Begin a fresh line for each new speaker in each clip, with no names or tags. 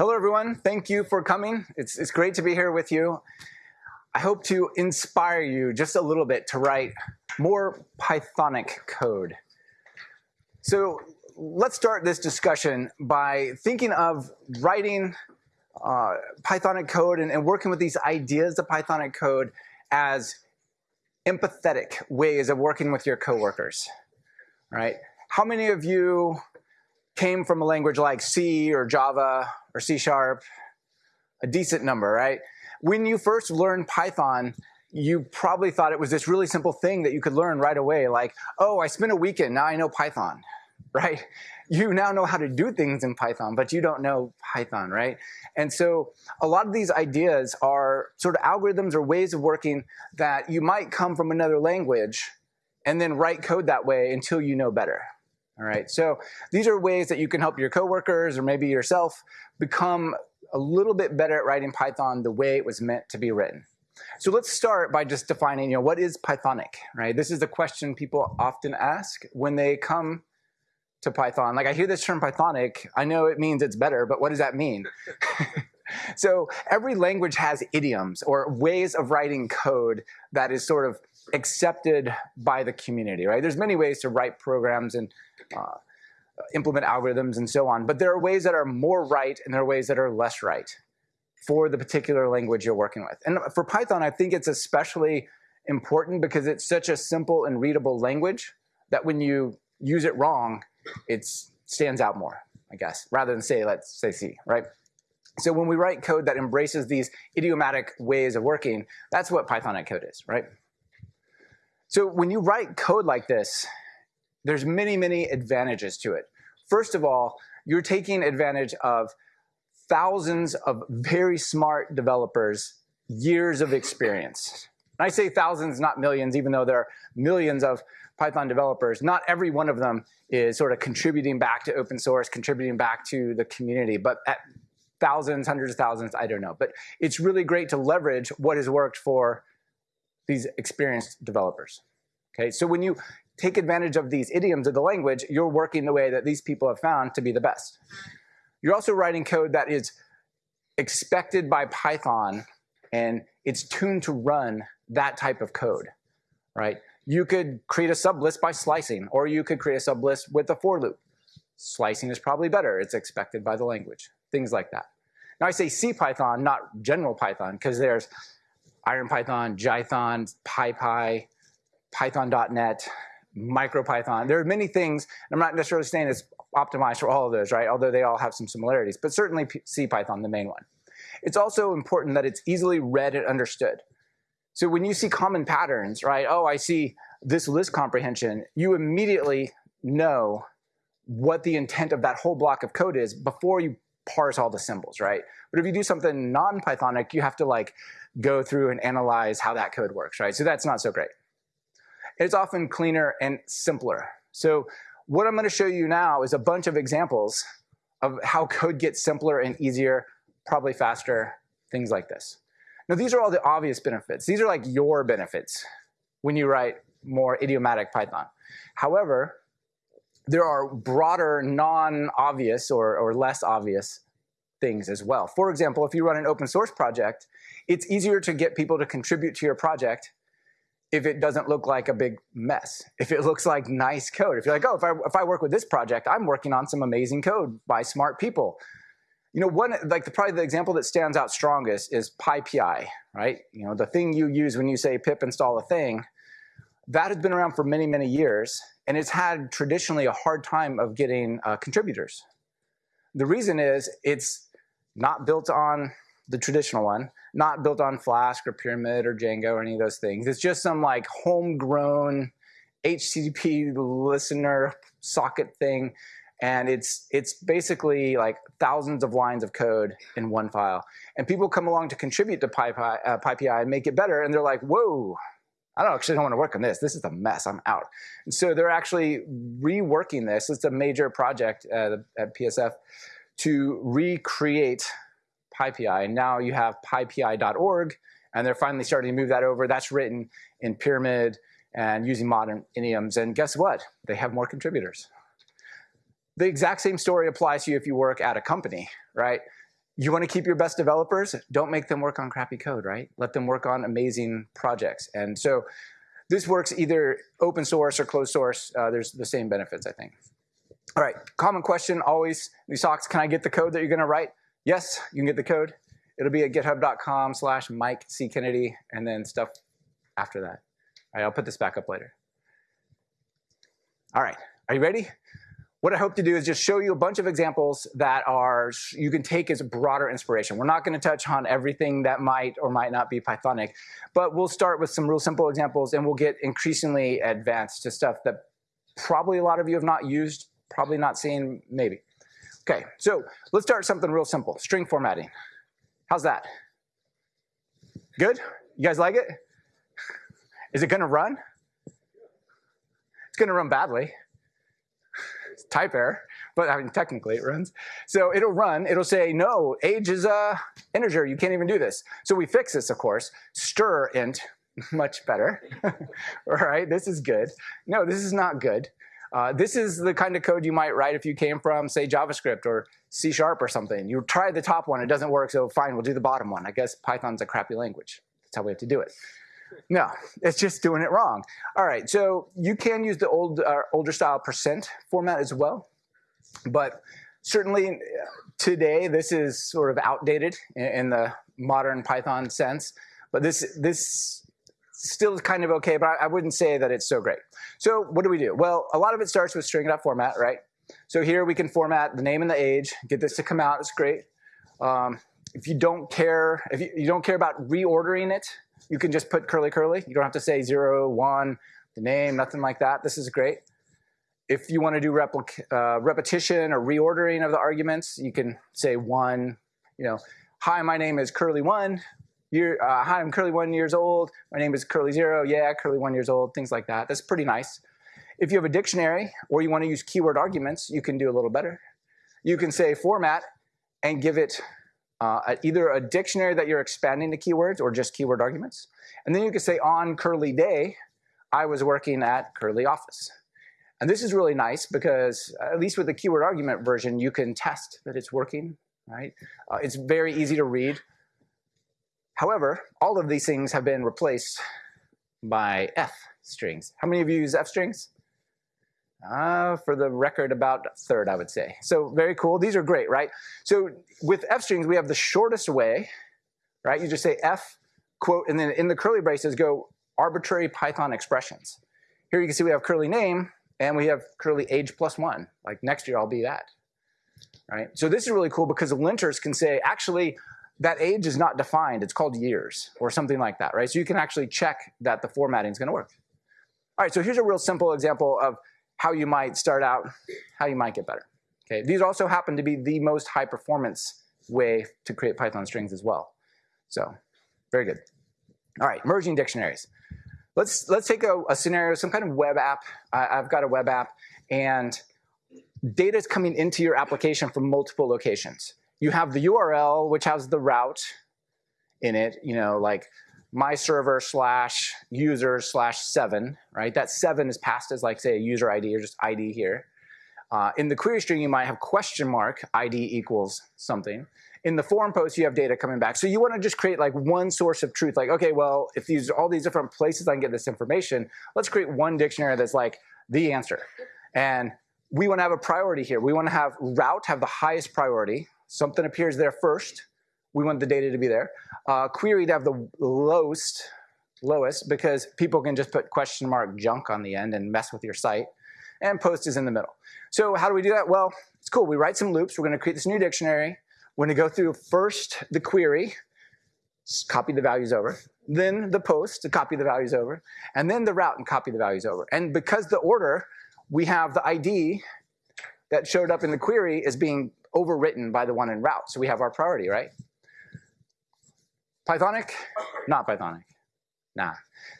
Hello, everyone. Thank you for coming. It's, it's great to be here with you. I hope to inspire you just a little bit to write more Pythonic code. So let's start this discussion by thinking of writing uh, Pythonic code and, and working with these ideas of Pythonic code as empathetic ways of working with your coworkers, right? How many of you came from a language like C or Java or C Sharp? A decent number, right? When you first learned Python, you probably thought it was this really simple thing that you could learn right away, like, oh, I spent a weekend, now I know Python, right? You now know how to do things in Python, but you don't know Python, right? And so a lot of these ideas are sort of algorithms or ways of working that you might come from another language and then write code that way until you know better. All right, so these are ways that you can help your coworkers or maybe yourself become a little bit better at writing Python the way it was meant to be written. So let's start by just defining, you know, what is Pythonic, right? This is the question people often ask when they come to Python. Like I hear this term Pythonic, I know it means it's better, but what does that mean? so every language has idioms or ways of writing code that is sort of accepted by the community, right? There's many ways to write programs and uh, implement algorithms and so on, but there are ways that are more right and there are ways that are less right for the particular language you're working with. And for Python, I think it's especially important because it's such a simple and readable language that when you use it wrong, it stands out more, I guess, rather than say, let's say C, right? So when we write code that embraces these idiomatic ways of working, that's what Pythonic code is, right? So when you write code like this, there's many, many advantages to it. First of all, you're taking advantage of thousands of very smart developers, years of experience. And I say thousands, not millions, even though there are millions of Python developers. Not every one of them is sort of contributing back to open source, contributing back to the community, but at thousands, hundreds of thousands, I don't know. But it's really great to leverage what has worked for these experienced developers. Okay, so when you take advantage of these idioms of the language, you're working the way that these people have found to be the best. You're also writing code that is expected by Python and it's tuned to run that type of code, right? You could create a sublist by slicing, or you could create a sublist with a for loop. Slicing is probably better. It's expected by the language, things like that. Now I say C Python, not general Python, because there's Iron Python, Jython, PyPy, Python.net, MicroPython. There are many things. I'm not necessarily saying it's optimized for all of those, right? Although they all have some similarities, but certainly CPython, the main one. It's also important that it's easily read and understood. So when you see common patterns, right? Oh, I see this list comprehension, you immediately know what the intent of that whole block of code is before you parse all the symbols, right? But if you do something non-Pythonic, you have to like go through and analyze how that code works, right? So that's not so great. It's often cleaner and simpler. So what I'm gonna show you now is a bunch of examples of how code gets simpler and easier, probably faster, things like this. Now these are all the obvious benefits. These are like your benefits when you write more idiomatic Python. However, there are broader, non-obvious or, or less obvious things as well. For example, if you run an open source project, it's easier to get people to contribute to your project if it doesn't look like a big mess. If it looks like nice code. If you're like, oh, if I, if I work with this project, I'm working on some amazing code by smart people. You know, one like the, probably the example that stands out strongest is PyPI, right? You know, the thing you use when you say pip install a thing, that has been around for many, many years, and it's had traditionally a hard time of getting uh, contributors. The reason is it's not built on the traditional one, not built on Flask or Pyramid or Django or any of those things. It's just some like homegrown HTTP listener socket thing. And it's, it's basically like thousands of lines of code in one file. And people come along to contribute to PyPI, uh, PyPI and make it better. And they're like, whoa, I don't actually don't want to work on this. This is a mess. I'm out. And so they're actually reworking this. It's a major project at, at PSF to recreate PyPI. And now you have pypi.org, and they're finally starting to move that over. That's written in Pyramid and using modern idioms. And guess what? They have more contributors. The exact same story applies to you if you work at a company, right? You want to keep your best developers? Don't make them work on crappy code, right? Let them work on amazing projects. And so this works either open source or closed source. Uh, there's the same benefits, I think. All right, common question always, these talks, can I get the code that you're gonna write? Yes, you can get the code. It'll be at github.com slash Mike C. Kennedy and then stuff after that. All right, I'll put this back up later. All right, are you ready? What I hope to do is just show you a bunch of examples that are you can take as broader inspiration. We're not going to touch on everything that might or might not be Pythonic, but we'll start with some real simple examples and we'll get increasingly advanced to stuff that probably a lot of you have not used, probably not seen, maybe. Okay, so let's start something real simple, string formatting. How's that? Good? You guys like it? Is it to run? It's to run badly It's type error, but I mean, technically it runs. So it'll run, it'll say, no, age is a integer, you can't even do this. So we fix this, of course, stir int, much better. All right, this is good. No, this is not good. Uh, this is the kind of code you might write if you came from, say, JavaScript or C Sharp or something. You try the top one, it doesn't work, so fine, we'll do the bottom one. I guess Python's a crappy language. That's how we have to do it. No, it's just doing it wrong. All right, so you can use the old uh, older style percent format as well, but certainly uh, today this is sort of outdated in, in the modern Python sense. But this this still is kind of okay, but I, I wouldn't say that it's so great. So what do we do? Well, a lot of it starts with string.format, right? So here we can format the name and the age, get this to come out, it's great. Um, if you don't care, if you, you don't care about reordering it, you can just put curly curly. You don't have to say zero, one, the name, nothing like that. This is great. If you want to do uh, repetition or reordering of the arguments, you can say one, you know, hi, my name is curly one. Year, uh, hi, I'm curly one years old. My name is curly zero. Yeah, curly one years old. Things like that. That's pretty nice. If you have a dictionary or you want to use keyword arguments, you can do a little better. You can say format and give it uh, either a dictionary that you're expanding to keywords or just keyword arguments. And then you can say on curly day, I was working at curly office. And this is really nice because at least with the keyword argument version, you can test that it's working, right? Uh, it's very easy to read. However, all of these things have been replaced by F strings. How many of you use F strings? Uh, for the record, about a third, I would say. So very cool. These are great, right? So with F strings, we have the shortest way, right? You just say F quote, and then in the curly braces go arbitrary Python expressions. Here you can see we have curly name, and we have curly age plus one. Like next year, I'll be that, right? So this is really cool because linters can say, actually, that age is not defined. It's called years or something like that, right? So you can actually check that the formatting is going to work. All right, so here's a real simple example of how you might start out, how you might get better. Okay, these also happen to be the most high performance way to create Python strings as well. So, very good. All right, merging dictionaries. Let's let's take a, a scenario, some kind of web app. I've got a web app, and data is coming into your application from multiple locations. You have the URL, which has the route in it. You know, like my server slash user slash seven, right? That seven is passed as like say a user ID or just ID here. Uh, in the query string, you might have question mark ID equals something. In the form post, you have data coming back. So you want to just create like one source of truth. Like, okay, well, if these all these different places I can get this information, let's create one dictionary that's like the answer. And we want to have a priority here. We want to have route have the highest priority. Something appears there first. We want the data to be there. Uh, query to have the lowest, lowest because people can just put question mark junk on the end and mess with your site. And post is in the middle. So how do we do that? Well, it's cool. We write some loops. We're going to create this new dictionary. We're going to go through first the query, copy the values over, then the post to copy the values over, and then the route and copy the values over. And because the order, we have the ID that showed up in the query is being overwritten by the one in route. So we have our priority, right? Pythonic? Not Pythonic. Nah.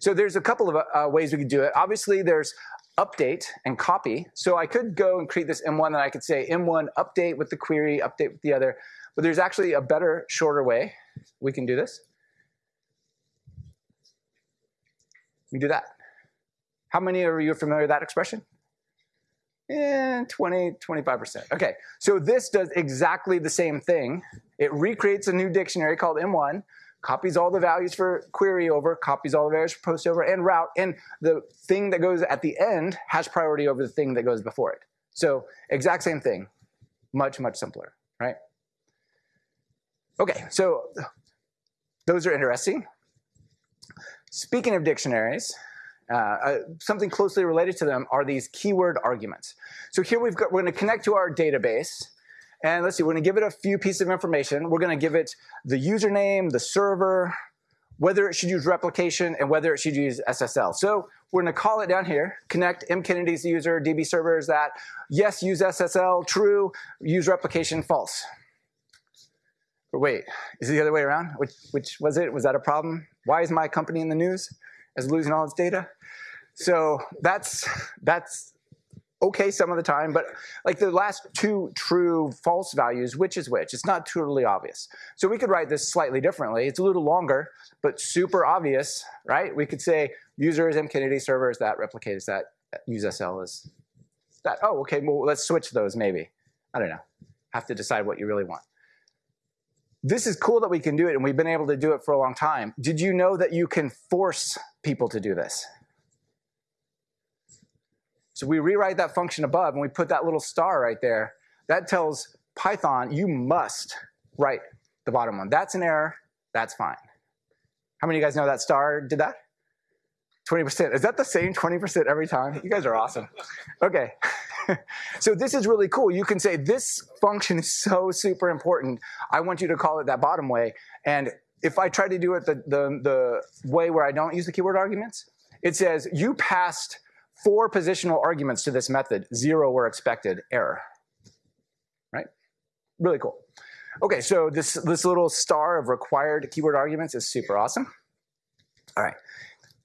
So there's a couple of uh, ways we could do it. Obviously, there's update and copy. So I could go and create this M1 and I could say M1 update with the query, update with the other. But there's actually a better, shorter way we can do this. We do that. How many of you are familiar with that expression? Eh, 20, 25%. Okay, so this does exactly the same thing. It recreates a new dictionary called M1, copies all the values for query over, copies all the values for post over, and route, and the thing that goes at the end has priority over the thing that goes before it. So exact same thing, much, much simpler, right? Okay, so those are interesting. Speaking of dictionaries, uh, uh, something closely related to them are these keyword arguments. So here we've got, we're going to connect to our database. And let's see, we're going to give it a few pieces of information. We're going to give it the username, the server, whether it should use replication, and whether it should use SSL. So we're going to call it down here, connect M. Kennedy's user, DB server is that. Yes, use SSL, true, use replication, false. But wait, is it the other way around? Which, which was it? Was that a problem? Why is my company in the news as losing all its data? So that's, that's okay some of the time, but like the last two true false values, which is which? It's not totally obvious. So we could write this slightly differently. It's a little longer, but super obvious, right? We could say user is mkennedy, server is that, replicate is that, uh, use SSL is that. Oh, okay, well, let's switch those maybe. I don't know. Have to decide what you really want. This is cool that we can do it, and we've been able to do it for a long time. Did you know that you can force people to do this? So we rewrite that function above and we put that little star right there. That tells Python you must write the bottom one. That's an error, that's fine. How many of you guys know that star did that? 20%. Is that the same 20% every time? You guys are awesome. Okay. so this is really cool. You can say this function is so super important. I want you to call it that bottom way. And if I try to do it the, the, the way where I don't use the keyword arguments, it says you passed four positional arguments to this method. Zero were expected, error. Right? Really cool. Okay, so this, this little star of required keyword arguments is super awesome. All right.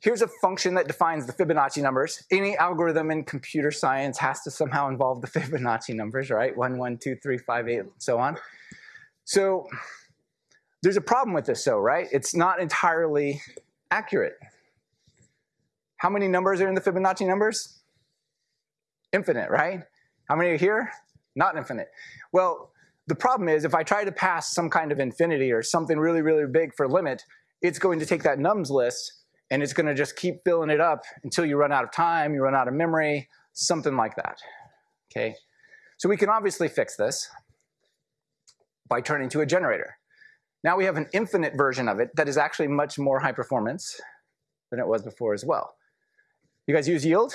Here's a function that defines the Fibonacci numbers. Any algorithm in computer science has to somehow involve the Fibonacci numbers, right? 1, 1, 2, 3, 5, 8, and so on. So there's a problem with this, though, right? It's not entirely accurate. How many numbers are in the Fibonacci numbers? Infinite, right? How many are here? Not infinite. Well, the problem is if I try to pass some kind of infinity or something really, really big for limit, it's going to take that nums list and it's going to just keep filling it up until you run out of time, you run out of memory, something like that. Okay, so we can obviously fix this by turning to a generator. Now we have an infinite version of it that is actually much more high performance than it was before as well. You guys use yield?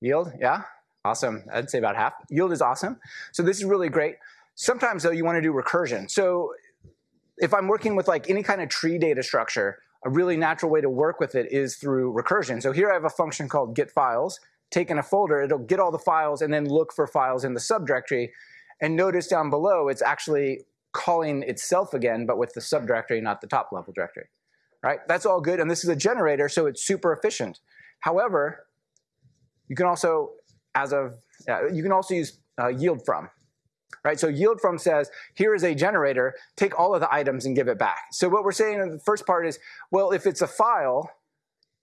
Yield, yeah? Awesome, I'd say about half. Yield is awesome. So this is really great. Sometimes though you wanna do recursion. So if I'm working with like any kind of tree data structure, a really natural way to work with it is through recursion. So here I have a function called get files. Take in a folder, it'll get all the files and then look for files in the subdirectory. And notice down below, it's actually calling itself again, but with the subdirectory, not the top level directory. Right? That's all good, and this is a generator, so it's super efficient. However, you can also, as of, uh, you can also use uh, yield from right? So yield from says, here is a generator, take all of the items and give it back. So what we're saying in the first part is, well, if it's a file,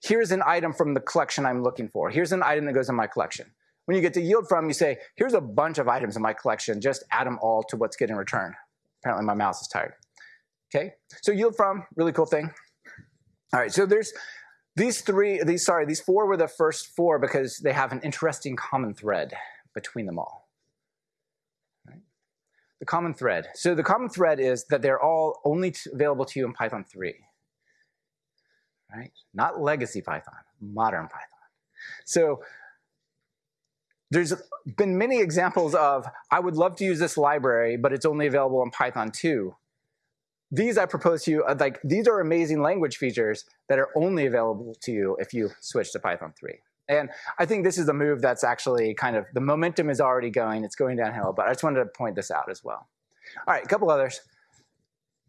here's an item from the collection I'm looking for. Here's an item that goes in my collection. When you get to yield from, you say, here's a bunch of items in my collection, just add them all to what's getting returned. Apparently my mouse is tired. Okay, so yield from, really cool thing. All right, so there's these three, these, sorry, these four were the first four because they have an interesting common thread between them all the common thread. So the common thread is that they're all only available to you in Python 3. Right? Not legacy Python, modern Python. So there's been many examples of, I would love to use this library, but it's only available in Python 2. These I propose to you, uh, like these are amazing language features that are only available to you if you switch to Python 3. And I think this is a move that's actually kind of, the momentum is already going, it's going downhill, but I just wanted to point this out as well. All right, a couple others.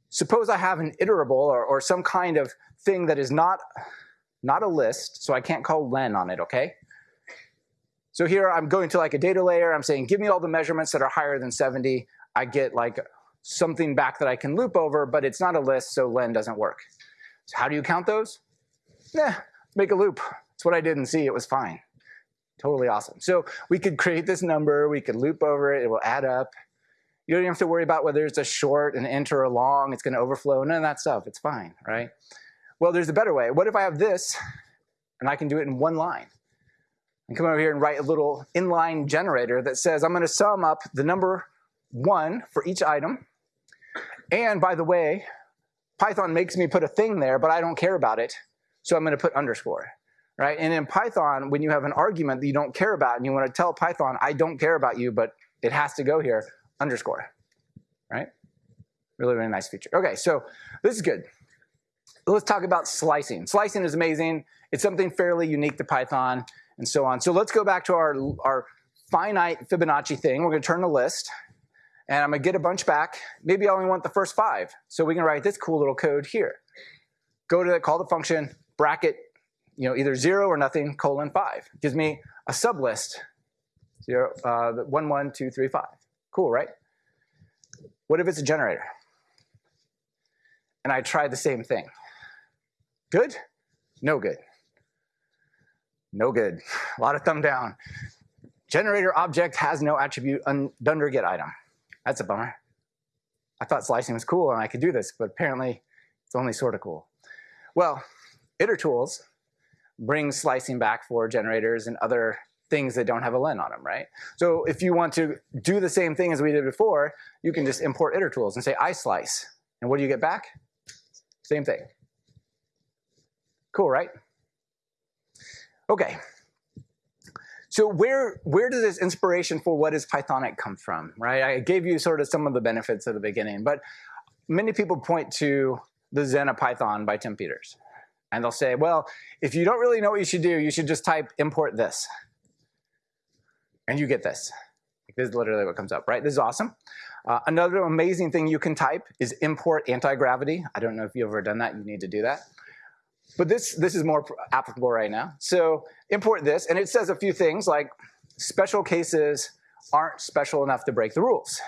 Suppose I have an iterable or, or some kind of thing that is not, not a list, so I can't call len on it, okay? So here I'm going to like a data layer, I'm saying give me all the measurements that are higher than 70. I get like something back that I can loop over, but it's not a list, so len doesn't work. So how do you count those? Yeah, make a loop. It's what I didn't see, it was fine. Totally awesome. So we could create this number, we could loop over it, it will add up. You don't have to worry about whether it's a short, an int, or a long, it's gonna overflow, none of that stuff, it's fine, right? Well, there's a better way. What if I have this, and I can do it in one line? And come over here and write a little inline generator that says I'm gonna sum up the number one for each item. And by the way, Python makes me put a thing there, but I don't care about it, so I'm gonna put underscore right? And in Python, when you have an argument that you don't care about and you want to tell Python, I don't care about you, but it has to go here, underscore, right? Really, really nice feature. Okay, so this is good. Let's talk about slicing. Slicing is amazing. It's something fairly unique to Python and so on. So let's go back to our, our finite Fibonacci thing. We're gonna turn the list and I'm gonna get a bunch back. Maybe I only want the first five. So we can write this cool little code here. Go to the, call the function, bracket you know, either zero or nothing, colon five. Gives me a sublist, zero, uh, one, one, two, three, five. Cool, right? What if it's a generator? And I try the same thing. Good? No good. No good. A lot of thumb down. Generator object has no attribute dunder get item. That's a bummer. I thought slicing was cool and I could do this, but apparently it's only sort of cool. Well, itertools bring slicing back for generators and other things that don't have a len on them, right? So if you want to do the same thing as we did before, you can just import itertools and say islice. And what do you get back? Same thing. Cool, right? Okay. So where, where does this inspiration for what is Pythonic come from, right? I gave you sort of some of the benefits at the beginning, but many people point to the Zen of Python by Tim Peters, and they'll say, well, if you don't really know what you should do, you should just type import this. And you get this. This is literally what comes up, right? This is awesome. Uh, another amazing thing you can type is import anti-gravity. I don't know if you've ever done that. You need to do that. But this, this is more applicable right now. So import this, and it says a few things like special cases aren't special enough to break the rules.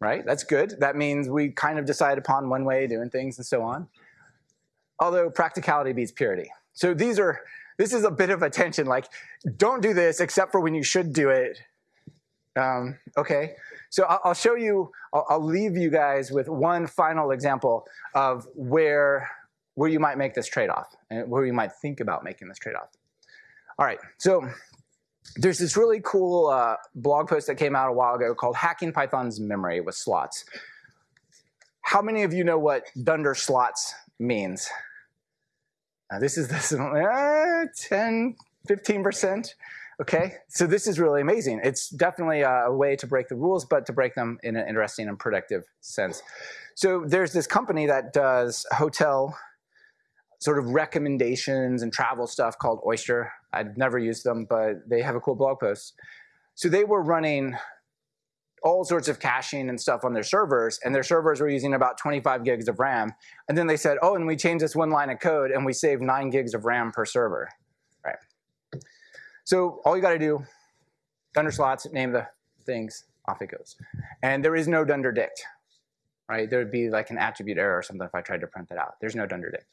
Right? That's good. That means we kind of decide upon one way of doing things and so on although practicality beats purity. So these are, this is a bit of a tension, like don't do this except for when you should do it. Um, okay, so I'll, show you, I'll, I'll, leave you guys with one final example of where, where you might make this trade-off and where you might think about making this trade-off. All right, so there's this really cool uh, blog post that came out a while ago called Hacking Python's Memory with Slots. How many of you know what dunder slots means? This is this uh, 10, 15%. Okay, so this is really amazing. It's definitely a way to break the rules, but to break them in an interesting and productive sense. So there's this company that does hotel sort of recommendations and travel stuff called Oyster. I've never used them, but they have a cool blog post. So they were running all sorts of caching and stuff on their servers, and their servers were using about 25 gigs of RAM. And then they said, oh, and we changed this one line of code, and we saved 9 gigs of RAM per server. Right. So all you got to do, dunder slots, name the things, off it goes. And there is no dunder dict. Right? There would be like an attribute error or something if I tried to print that out. There's no dunder dict.